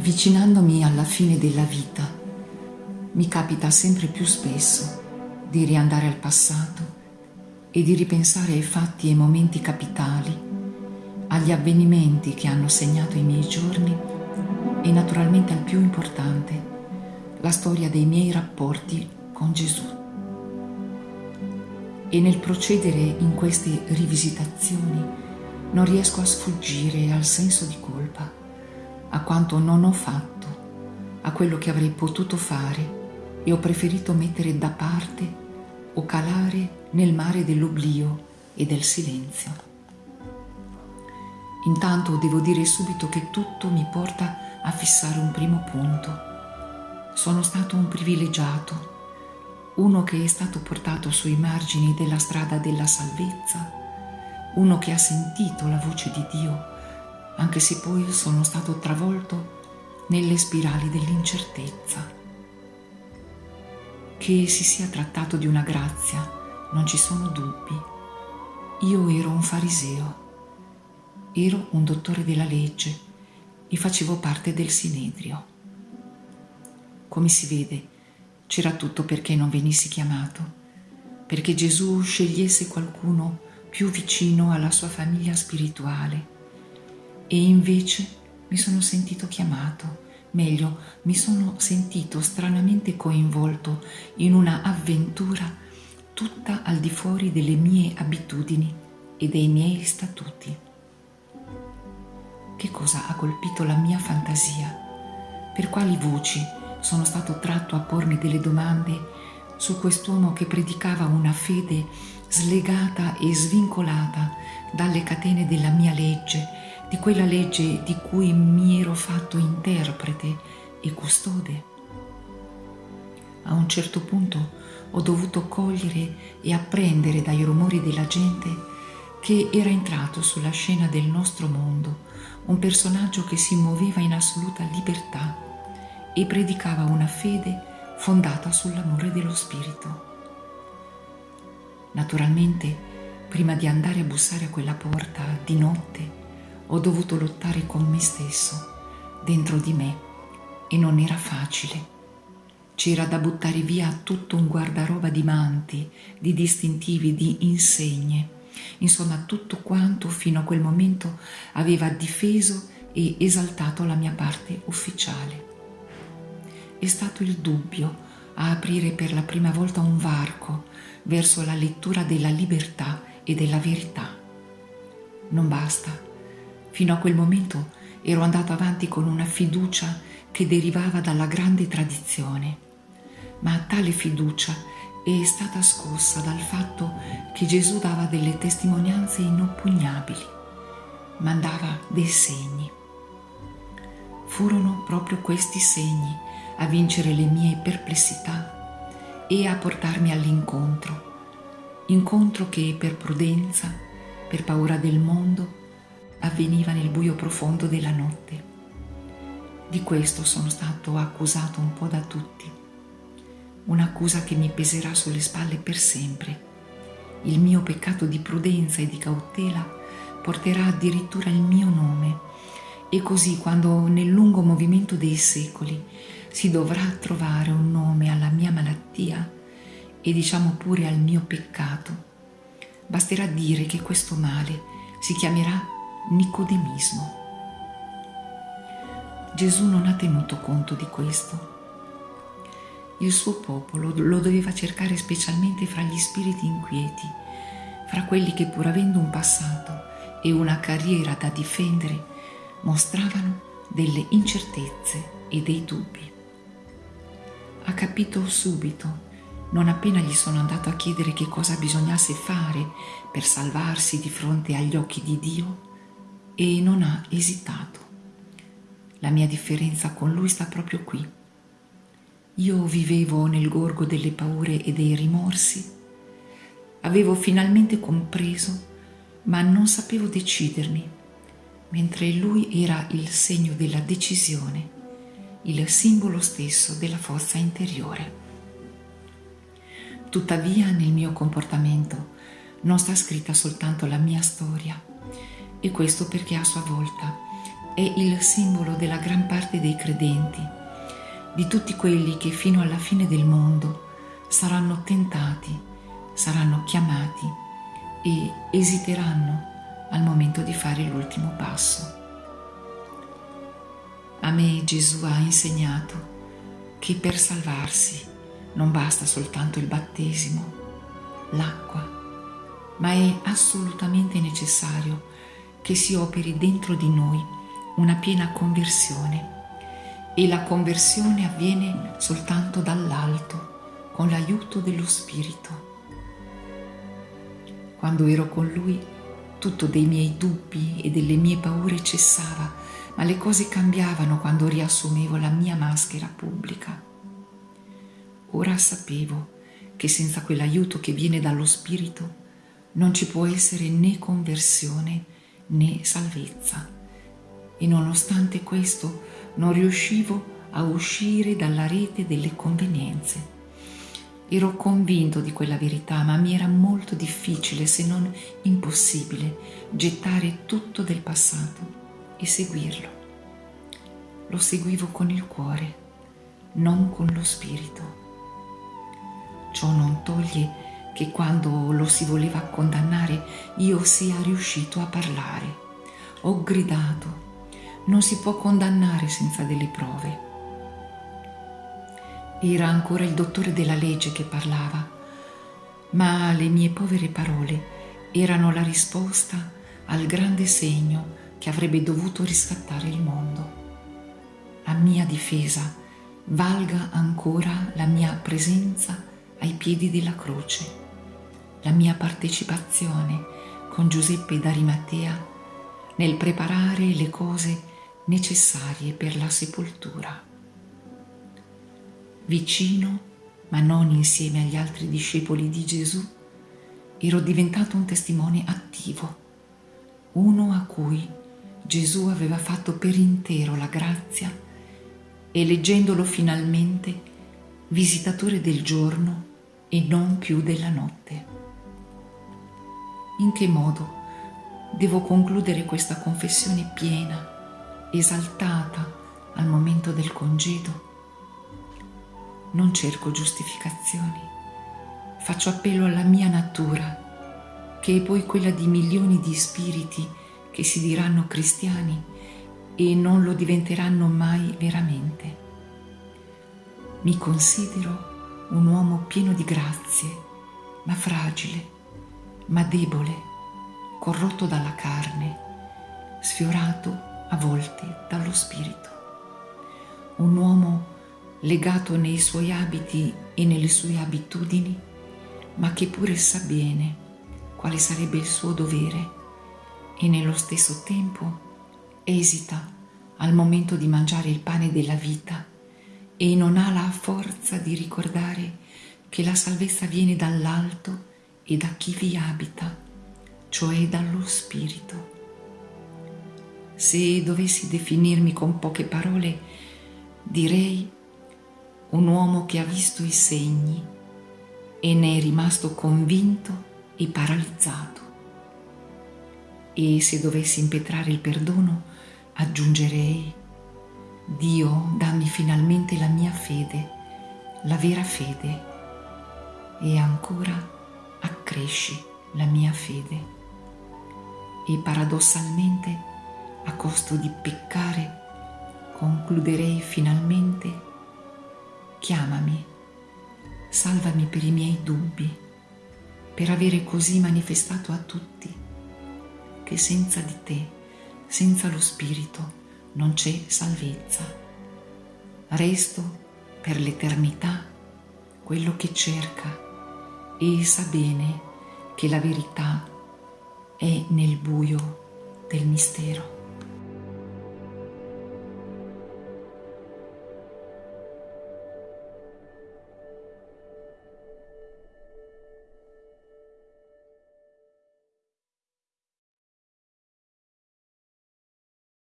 Avvicinandomi alla fine della vita, mi capita sempre più spesso di riandare al passato e di ripensare ai fatti e momenti capitali, agli avvenimenti che hanno segnato i miei giorni e naturalmente al più importante, la storia dei miei rapporti con Gesù. E nel procedere in queste rivisitazioni non riesco a sfuggire al senso di colpa a quanto non ho fatto, a quello che avrei potuto fare e ho preferito mettere da parte o calare nel mare dell'oblio e del silenzio. Intanto devo dire subito che tutto mi porta a fissare un primo punto. Sono stato un privilegiato, uno che è stato portato sui margini della strada della salvezza, uno che ha sentito la voce di Dio anche se poi sono stato travolto nelle spirali dell'incertezza. Che si sia trattato di una grazia, non ci sono dubbi. Io ero un fariseo, ero un dottore della legge e facevo parte del Sinedrio. Come si vede, c'era tutto perché non venissi chiamato, perché Gesù scegliesse qualcuno più vicino alla sua famiglia spirituale e invece mi sono sentito chiamato, meglio, mi sono sentito stranamente coinvolto in una avventura tutta al di fuori delle mie abitudini e dei miei statuti. Che cosa ha colpito la mia fantasia? Per quali voci sono stato tratto a pormi delle domande su quest'uomo che predicava una fede slegata e svincolata dalle catene della mia legge di quella legge di cui mi ero fatto interprete e custode. A un certo punto ho dovuto cogliere e apprendere dai rumori della gente che era entrato sulla scena del nostro mondo un personaggio che si muoveva in assoluta libertà e predicava una fede fondata sull'amore dello Spirito. Naturalmente, prima di andare a bussare a quella porta di notte, ho dovuto lottare con me stesso, dentro di me, e non era facile. C'era da buttare via tutto un guardaroba di manti, di distintivi, di insegne, insomma tutto quanto fino a quel momento aveva difeso e esaltato la mia parte ufficiale. È stato il dubbio a aprire per la prima volta un varco verso la lettura della libertà e della verità. Non basta Fino a quel momento ero andato avanti con una fiducia che derivava dalla grande tradizione, ma tale fiducia è stata scossa dal fatto che Gesù dava delle testimonianze inoppugnabili, mandava dei segni. Furono proprio questi segni a vincere le mie perplessità e a portarmi all'incontro, incontro che per prudenza, per paura del mondo, avveniva nel buio profondo della notte. Di questo sono stato accusato un po' da tutti, un'accusa che mi peserà sulle spalle per sempre. Il mio peccato di prudenza e di cautela porterà addirittura il mio nome e così quando nel lungo movimento dei secoli si dovrà trovare un nome alla mia malattia e diciamo pure al mio peccato, basterà dire che questo male si chiamerà Nicodemismo. Gesù non ha tenuto conto di questo. Il suo popolo lo doveva cercare specialmente fra gli spiriti inquieti, fra quelli che pur avendo un passato e una carriera da difendere, mostravano delle incertezze e dei dubbi. Ha capito subito, non appena gli sono andato a chiedere che cosa bisognasse fare per salvarsi di fronte agli occhi di Dio, e non ha esitato. La mia differenza con lui sta proprio qui. Io vivevo nel gorgo delle paure e dei rimorsi. Avevo finalmente compreso, ma non sapevo decidermi, mentre lui era il segno della decisione, il simbolo stesso della forza interiore. Tuttavia nel mio comportamento non sta scritta soltanto la mia storia, e questo perché a sua volta è il simbolo della gran parte dei credenti, di tutti quelli che fino alla fine del mondo saranno tentati, saranno chiamati e esiteranno al momento di fare l'ultimo passo. A me Gesù ha insegnato che per salvarsi non basta soltanto il battesimo, l'acqua, ma è assolutamente necessario che si operi dentro di noi una piena conversione e la conversione avviene soltanto dall'alto, con l'aiuto dello Spirito. Quando ero con Lui, tutto dei miei dubbi e delle mie paure cessava, ma le cose cambiavano quando riassumevo la mia maschera pubblica. Ora sapevo che senza quell'aiuto che viene dallo Spirito non ci può essere né conversione né salvezza. E nonostante questo non riuscivo a uscire dalla rete delle convenienze. Ero convinto di quella verità, ma mi era molto difficile, se non impossibile, gettare tutto del passato e seguirlo. Lo seguivo con il cuore, non con lo spirito. Ciò non toglie che quando lo si voleva condannare io sia riuscito a parlare. Ho gridato, non si può condannare senza delle prove. Era ancora il dottore della legge che parlava, ma le mie povere parole erano la risposta al grande segno che avrebbe dovuto riscattare il mondo. A mia difesa valga ancora la mia presenza ai piedi della croce, la mia partecipazione con Giuseppe d'Arimatea nel preparare le cose necessarie per la sepoltura. Vicino, ma non insieme agli altri discepoli di Gesù, ero diventato un testimone attivo, uno a cui Gesù aveva fatto per intero la grazia e leggendolo finalmente visitatore del giorno e non più della notte. In che modo devo concludere questa confessione piena, esaltata al momento del congedo? Non cerco giustificazioni, faccio appello alla mia natura, che è poi quella di milioni di spiriti che si diranno cristiani e non lo diventeranno mai veramente. Mi considero un uomo pieno di grazie, ma fragile, ma debole, corrotto dalla carne, sfiorato a volte dallo spirito. Un uomo legato nei suoi abiti e nelle sue abitudini, ma che pure sa bene quale sarebbe il suo dovere e nello stesso tempo esita al momento di mangiare il pane della vita e non ha la forza di ricordare che la salvezza viene dall'alto e da chi vi abita, cioè dallo Spirito. Se dovessi definirmi con poche parole, direi un uomo che ha visto i segni e ne è rimasto convinto e paralizzato. E se dovessi impetrare il perdono, aggiungerei Dio, dammi finalmente la mia fede, la vera fede, e ancora accresci la mia fede. E paradossalmente, a costo di peccare, concluderei finalmente, chiamami, salvami per i miei dubbi, per avere così manifestato a tutti che senza di te, senza lo Spirito, non c'è salvezza. Resto per l'eternità quello che cerca e sa bene che la verità è nel buio del mistero.